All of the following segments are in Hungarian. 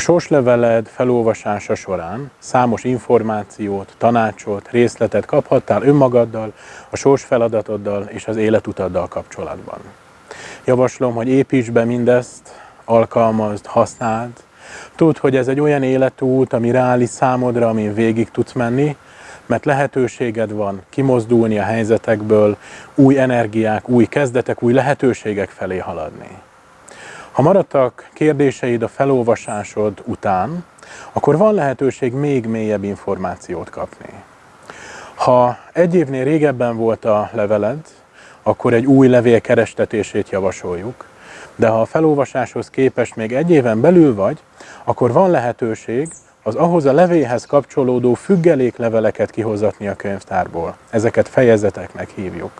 A sorsleveled felolvasása során számos információt, tanácsot, részletet kaphattál önmagaddal, a sors feladatoddal és az életutaddal kapcsolatban. Javaslom, hogy építs be mindezt, alkalmazd, használd. Tudd, hogy ez egy olyan életút, ami reális számodra, amin végig tudsz menni, mert lehetőséged van kimozdulni a helyzetekből, új energiák, új kezdetek, új lehetőségek felé haladni. Ha maradtak kérdéseid a felolvasásod után, akkor van lehetőség még mélyebb információt kapni. Ha egy évnél régebben volt a leveled, akkor egy új levél kerestetését javasoljuk, de ha a felolvasáshoz képest még egy éven belül vagy, akkor van lehetőség az ahhoz a levéhez kapcsolódó függelékleveleket kihozatni a könyvtárból. Ezeket fejezeteknek hívjuk.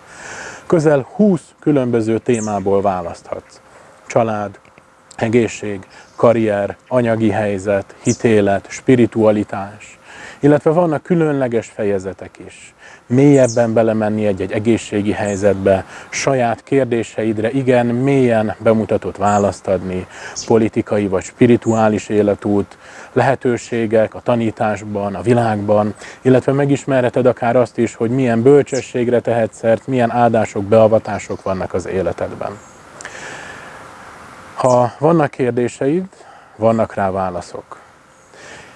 Közel 20 különböző témából választhatsz. Család, egészség, karrier, anyagi helyzet, hitélet, spiritualitás, illetve vannak különleges fejezetek is. Mélyebben belemenni egy-egy egészségi helyzetbe, saját kérdéseidre igen mélyen bemutatott választ adni, politikai vagy spirituális életút, lehetőségek a tanításban, a világban, illetve megismerheted akár azt is, hogy milyen bölcsességre tehetsz szert, milyen áldások, beavatások vannak az életedben. Ha vannak kérdéseid, vannak rá válaszok.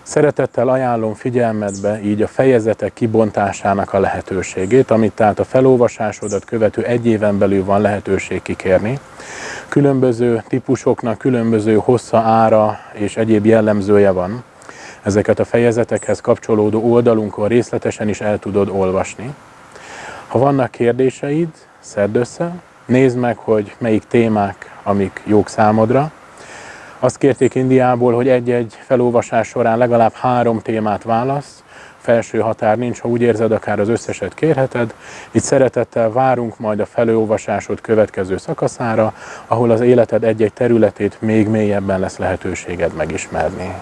Szeretettel ajánlom figyelmedbe így a fejezetek kibontásának a lehetőségét, amit tehát a felolvasásodat követő egy éven belül van lehetőség kikérni. Különböző típusoknak különböző hossza, ára és egyéb jellemzője van. Ezeket a fejezetekhez kapcsolódó oldalunkon részletesen is el tudod olvasni. Ha vannak kérdéseid, szedd össze, nézd meg, hogy melyik témák, amik jók számodra, azt kérték Indiából, hogy egy-egy felolvasás során legalább három témát válasz, felső határ nincs, ha úgy érzed, akár az összeset kérheted. Itt szeretettel várunk majd a felolvasásod következő szakaszára, ahol az életed egy-egy területét még mélyebben lesz lehetőséged megismerni.